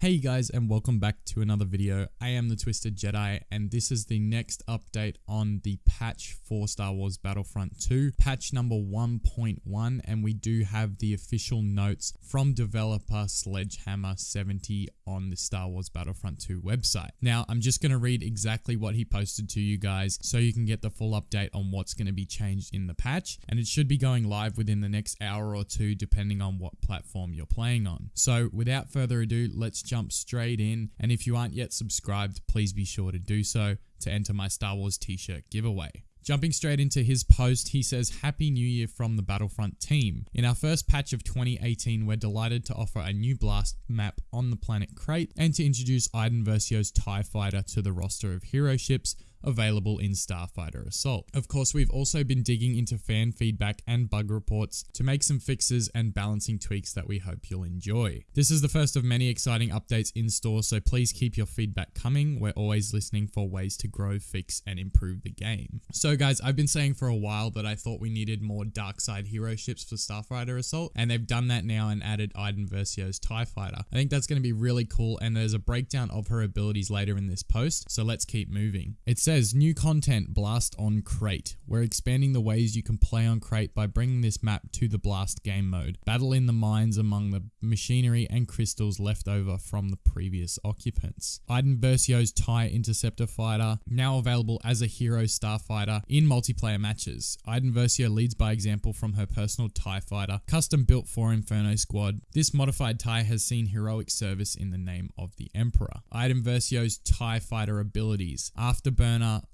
Hey guys and welcome back to another video. I am the Twisted Jedi and this is the next update on the patch for Star Wars Battlefront 2, patch number 1.1 and we do have the official notes from developer Sledgehammer70 on the Star Wars Battlefront 2 website. Now I'm just going to read exactly what he posted to you guys so you can get the full update on what's going to be changed in the patch and it should be going live within the next hour or two depending on what platform you're playing on. So without further ado, let's jump straight in. And if you aren't yet subscribed, please be sure to do so to enter my Star Wars t shirt giveaway. Jumping straight into his post, he says, Happy New Year from the Battlefront team. In our first patch of 2018, we're delighted to offer a new blast map on the planet Crait and to introduce Iden Versio's TIE fighter to the roster of hero ships available in Starfighter Assault. Of course, we've also been digging into fan feedback and bug reports to make some fixes and balancing tweaks that we hope you'll enjoy. This is the first of many exciting updates in store, so please keep your feedback coming. We're always listening for ways to grow, fix, and improve the game. So guys, I've been saying for a while that I thought we needed more dark side hero ships for Starfighter Assault, and they've done that now and added Iden Versio's TIE Fighter. I think that's going to be really cool, and there's a breakdown of her abilities later in this post, so let's keep moving. It's new content Blast on Crait. We're expanding the ways you can play on Crait by bringing this map to the Blast game mode. Battle in the mines among the machinery and crystals left over from the previous occupants. Iden Versio's TIE Interceptor Fighter, now available as a hero starfighter in multiplayer matches. Iden Versio leads by example from her personal TIE fighter, custom built for Inferno Squad. This modified TIE has seen heroic service in the name of the Emperor. Iden Versio's TIE fighter abilities,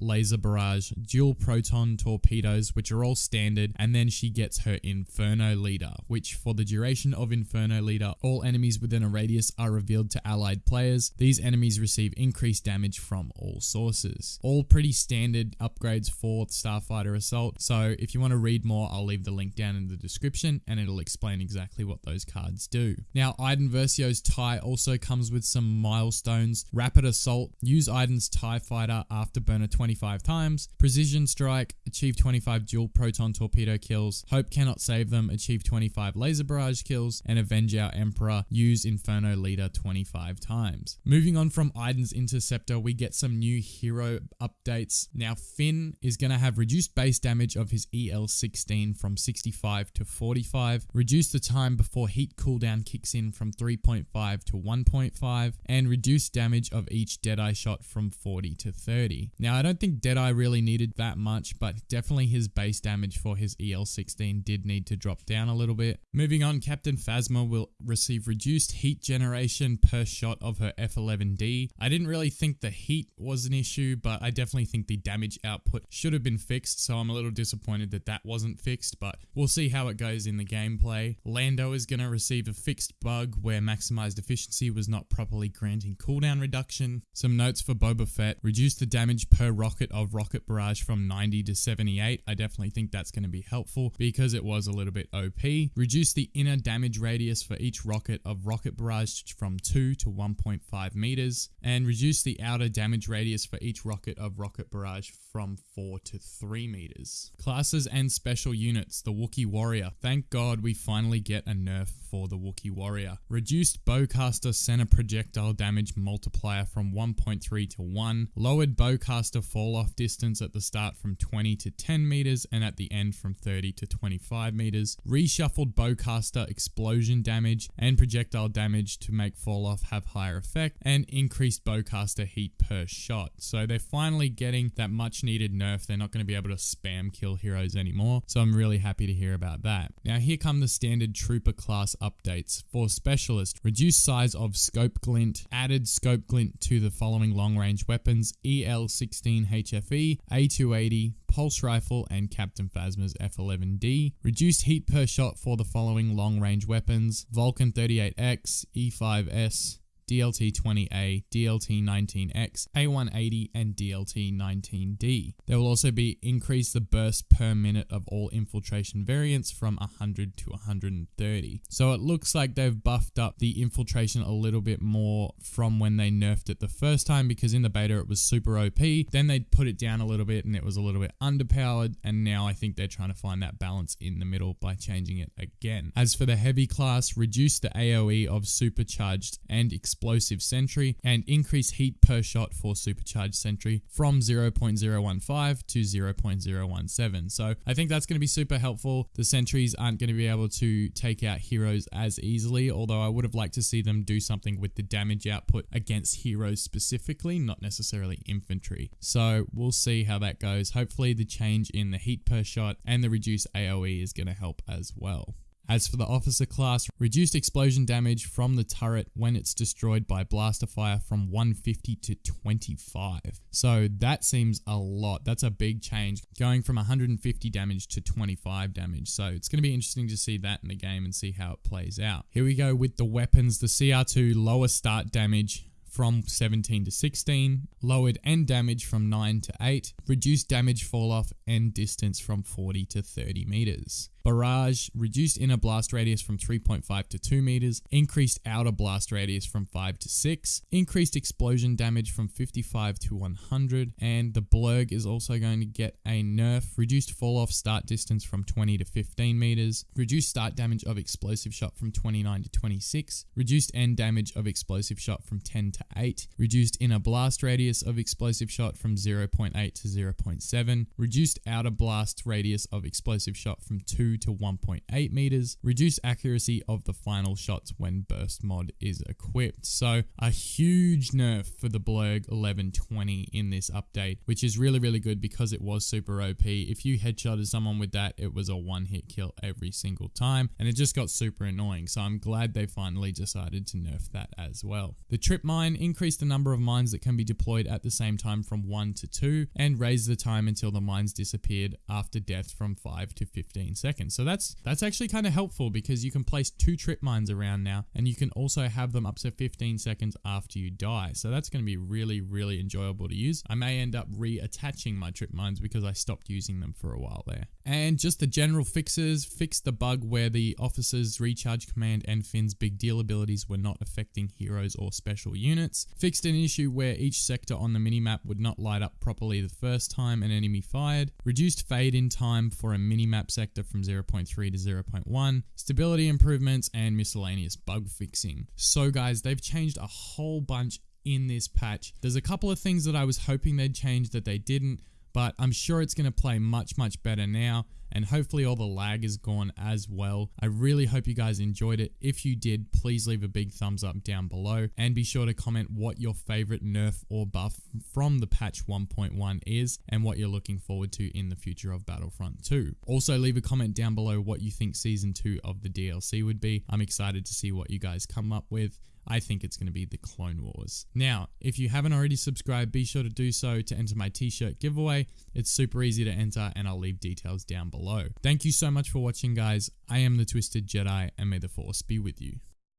Laser barrage, dual proton torpedoes, which are all standard, and then she gets her Inferno Leader, which for the duration of Inferno Leader, all enemies within a radius are revealed to allied players. These enemies receive increased damage from all sources. All pretty standard upgrades for Starfighter Assault, so if you want to read more, I'll leave the link down in the description and it'll explain exactly what those cards do. Now, Iden Versio's TIE also comes with some milestones. Rapid Assault, use Iden's TIE Fighter Afterburner 20 25 times. Precision Strike, achieve 25 dual proton torpedo kills. Hope Cannot Save Them, achieve 25 laser barrage kills. And Avenge Our Emperor, use Inferno Leader 25 times. Moving on from Iden's Interceptor, we get some new hero updates. Now, Finn is going to have reduced base damage of his EL16 from 65 to 45, reduce the time before heat cooldown kicks in from 3.5 to 1.5, and reduce damage of each Deadeye shot from 40 to 30. Now, I don't don't think Deadeye really needed that much, but definitely his base damage for his EL16 did need to drop down a little bit. Moving on, Captain Phasma will receive reduced heat generation per shot of her F11D. I didn't really think the heat was an issue, but I definitely think the damage output should have been fixed, so I'm a little disappointed that that wasn't fixed, but we'll see how it goes in the gameplay. Lando is going to receive a fixed bug where maximized efficiency was not properly granting cooldown reduction. Some notes for Boba Fett, reduce the damage per rocket of Rocket Barrage from 90 to 78. I definitely think that's going to be helpful because it was a little bit OP. Reduce the inner damage radius for each rocket of Rocket Barrage from 2 to 1.5 meters, and reduce the outer damage radius for each rocket of Rocket Barrage from 4 to 3 meters. Classes and special units, the Wookiee Warrior. Thank God we finally get a nerf for the Wookiee Warrior. Reduced Bowcaster center projectile damage multiplier from 1.3 to 1, lowered Bowcaster fall off distance at the start from 20 to 10 meters and at the end from 30 to 25 meters, reshuffled bowcaster explosion damage and projectile damage to make fall off have higher effect, and increased bowcaster heat per shot. So they're finally getting that much needed nerf. They're not going to be able to spam kill heroes anymore. So I'm really happy to hear about that. Now here come the standard trooper class updates. For specialist, reduced size of scope glint, added scope glint to the following long range weapons, EL16 HFE, A280, Pulse Rifle, and Captain Phasma's F11D. Reduced heat per shot for the following long range weapons Valken 38X, E5S, DLT-20A, DLT-19X, A180, and DLT-19D. There will also be increase the burst per minute of all infiltration variants from 100 to 130. So it looks like they've buffed up the infiltration a little bit more from when they nerfed it the first time because in the beta it was super OP. Then they put it down a little bit and it was a little bit underpowered and now I think they're trying to find that balance in the middle by changing it again. As for the heavy class, reduce the AoE of supercharged and explosive sentry and increase heat per shot for supercharged sentry from 0.015 to 0.017. So I think that's going to be super helpful. The sentries aren't going to be able to take out heroes as easily, although I would have liked to see them do something with the damage output against heroes specifically, not necessarily infantry. So we'll see how that goes. Hopefully the change in the heat per shot and the reduced AoE is going to help as well. As for the officer class, reduced explosion damage from the turret when it's destroyed by blaster fire from 150 to 25. So that seems a lot. That's a big change going from 150 damage to 25 damage. So it's going to be interesting to see that in the game and see how it plays out. Here we go with the weapons. The CR2 lower start damage from 17 to 16, lowered end damage from 9 to 8, reduced damage fall off and distance from 40 to 30 meters. Barrage reduced inner blast radius from 3.5 to 2 meters, increased outer blast radius from 5 to 6, increased explosion damage from 55 to 100, and the Blurrg is also going to get a nerf, reduced fall off start distance from 20 to 15 meters, reduced start damage of explosive shot from 29 to 26, reduced end damage of explosive shot from 10 to 8, reduced inner blast radius of explosive shot from 0.8 to 0.7, reduced outer blast radius of explosive shot from 2 to 1.8 meters, reduce accuracy of the final shots when burst mod is equipped. So a huge nerf for the Blurrg 1120 in this update, which is really, really good because it was super OP. If you headshotted someone with that, it was a one hit kill every single time and it just got super annoying. So I'm glad they finally decided to nerf that as well. The trip mine increased the number of mines that can be deployed at the same time from 1 to 2 and raised the time until the mines disappeared after death from 5 to 15 seconds So that's that's actually kind of helpful because you can place two trip mines around now and you can also have them up to 15 seconds after you die. So that's going to be really, really enjoyable to use. I may end up reattaching my trip mines because I stopped using them for a while there. And just the general fixes, fixed the bug where the officer's recharge command and Finn's big deal abilities were not affecting heroes or special units. Fixed an issue where each sector on the minimap would not light up properly the first time an enemy fired. Reduced fade in time for a minimap sector from 0 0.3 to 0.1, stability improvements, and miscellaneous bug fixing. So guys, they've changed a whole bunch in this patch. There's a couple of things that I was hoping they'd change that they didn't, but I'm sure it's going to play much, much better now and hopefully all the lag is gone as well. I really hope you guys enjoyed it. If you did, please leave a big thumbs up down below and be sure to comment what your favorite nerf or buff from the patch 1.1 is and what you're looking forward to in the future of Battlefront 2. Also leave a comment down below what you think season 2 of the DLC would be. I'm excited to see what you guys come up with. I think it's going to be the Clone Wars. Now, if you haven't already subscribed, be sure to do so to enter my t-shirt giveaway. It's super easy to enter and I'll leave details down below. Thank you so much for watching guys. I am the Twisted Jedi and may the Force be with you.